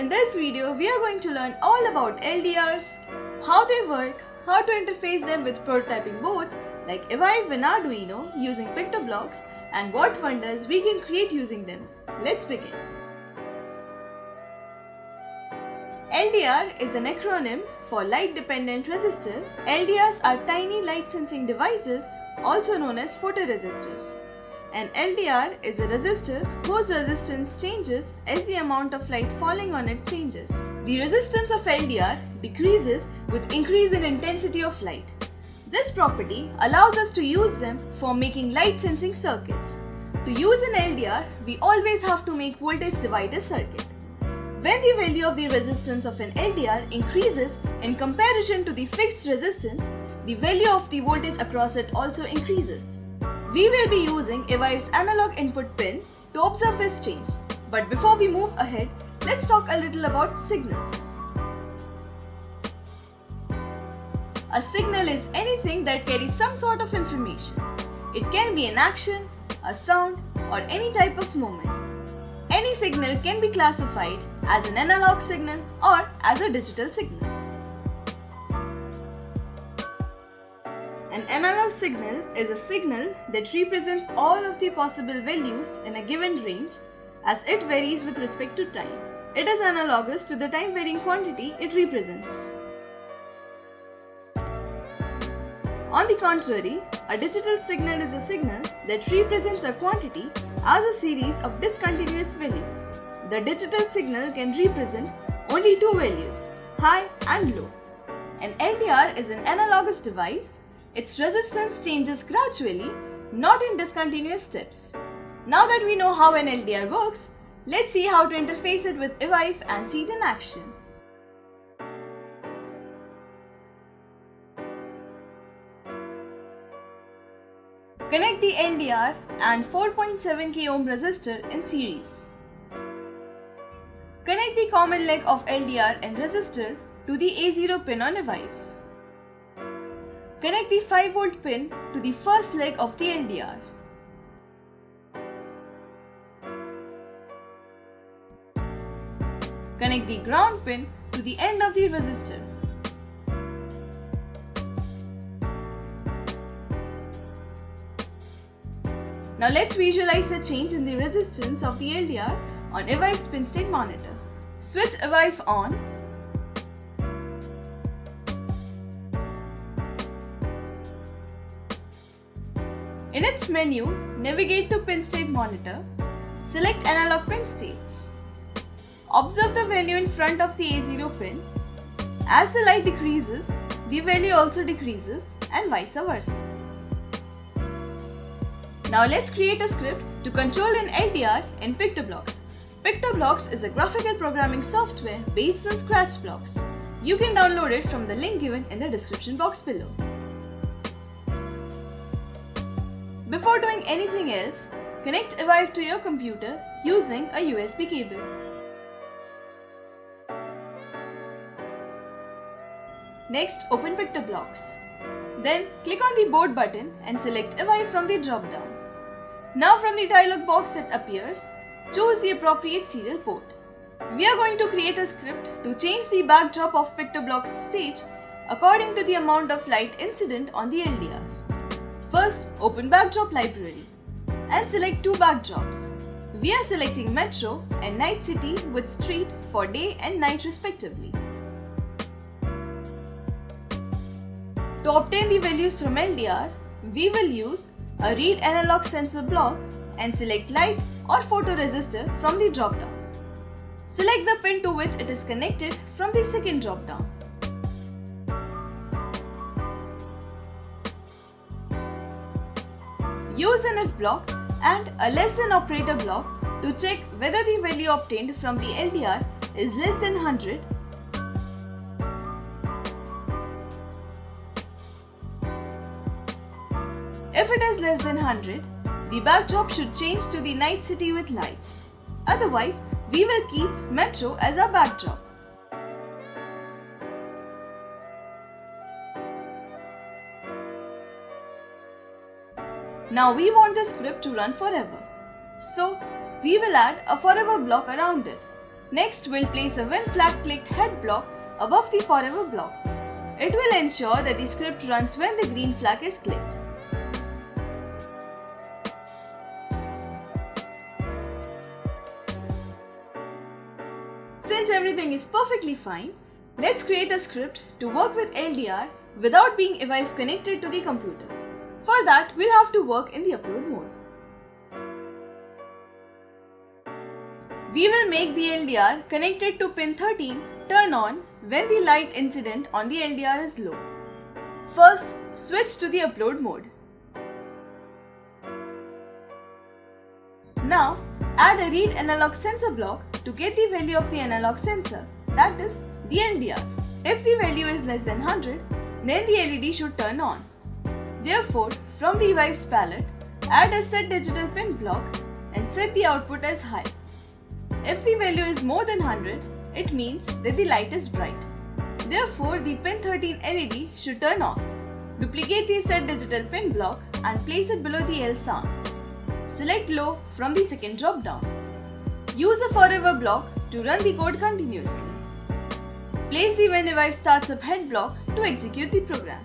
In this video, we are going to learn all about LDRs, how they work, how to interface them with prototyping boards like Evive and Arduino using PictoBlox and what wonders we can create using them. Let's begin. LDR is an acronym for Light Dependent Resistor. LDRs are tiny light sensing devices also known as photoresistors. An LDR is a resistor whose resistance changes as the amount of light falling on it changes. The resistance of LDR decreases with increase in intensity of light. This property allows us to use them for making light sensing circuits. To use an LDR, we always have to make voltage divider circuit. When the value of the resistance of an LDR increases in comparison to the fixed resistance, the value of the voltage across it also increases. We will be using Evive's analog input pin to observe this change. But before we move ahead, let's talk a little about signals. A signal is anything that carries some sort of information. It can be an action, a sound, or any type of movement. Any signal can be classified as an analog signal or as a digital signal. An analog signal is a signal that represents all of the possible values in a given range as it varies with respect to time. It is analogous to the time varying quantity it represents. On the contrary, a digital signal is a signal that represents a quantity as a series of discontinuous values. The digital signal can represent only two values, high and low. An LDR is an analogous device its resistance changes gradually, not in discontinuous steps. Now that we know how an LDR works, let's see how to interface it with Evive and see it in action. Connect the LDR and 4.7k ohm resistor in series. Connect the common leg of LDR and resistor to the A0 pin on Evive. Connect the 5 volt pin to the first leg of the LDR. Connect the ground pin to the end of the resistor. Now let's visualize the change in the resistance of the LDR on Evive's pin state monitor. Switch Evive on In its menu, navigate to pin state monitor. Select analog pin states. Observe the value in front of the A0 pin. As the light decreases, the value also decreases and vice versa. Now let's create a script to control an LDR in PictoBlox. PictoBlox is a graphical programming software based on Scratch blocks. You can download it from the link given in the description box below. Before doing anything else, connect Evive to your computer using a USB cable. Next, open PictoBlox. Then, click on the board button and select Evive from the drop-down. Now from the dialog box that appears, choose the appropriate serial port. We are going to create a script to change the backdrop of PictoBlox stage according to the amount of light incident on the LDR. First, open Backdrop Library and select two backdrops. We are selecting Metro and Night City with Street for day and night respectively. To obtain the values from LDR, we will use a read analog sensor block and select light or photoresistor from the drop-down. Select the pin to which it is connected from the second dropdown. Use an if block and a less than operator block to check whether the value obtained from the LDR is less than 100 If it is less than 100, the backdrop should change to the night city with lights. Otherwise, we will keep metro as our backdrop. Now we want the script to run forever. So we will add a forever block around it. Next, we'll place a when flag clicked head block above the forever block. It will ensure that the script runs when the green flag is clicked. Since everything is perfectly fine, let's create a script to work with LDR without being evive connected to the computer. For that, we'll have to work in the upload mode. We will make the LDR connected to pin 13 turn on when the light incident on the LDR is low. First, switch to the upload mode. Now, add a read analog sensor block to get the value of the analog sensor, that is, the LDR. If the value is less than 100, then the LED should turn on. Therefore, from the Evives palette, add a set digital pin block and set the output as high. If the value is more than 100, it means that the light is bright. Therefore, the pin 13 LED should turn on. Duplicate the set digital pin block and place it below the L sound. Select low from the second drop down. Use a forever block to run the code continuously. Place the when Evive starts up head block to execute the program.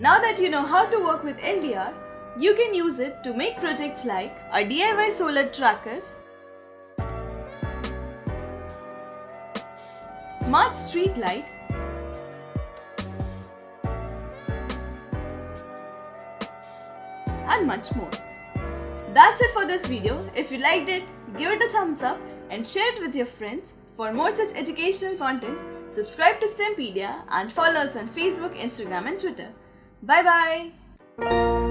Now that you know how to work with LDR, you can use it to make projects like a DIY solar tracker, smart street light, and much more. That's it for this video. If you liked it, give it a thumbs up and share it with your friends. For more such educational content, subscribe to STEMpedia and follow us on Facebook, Instagram and Twitter. Bye bye.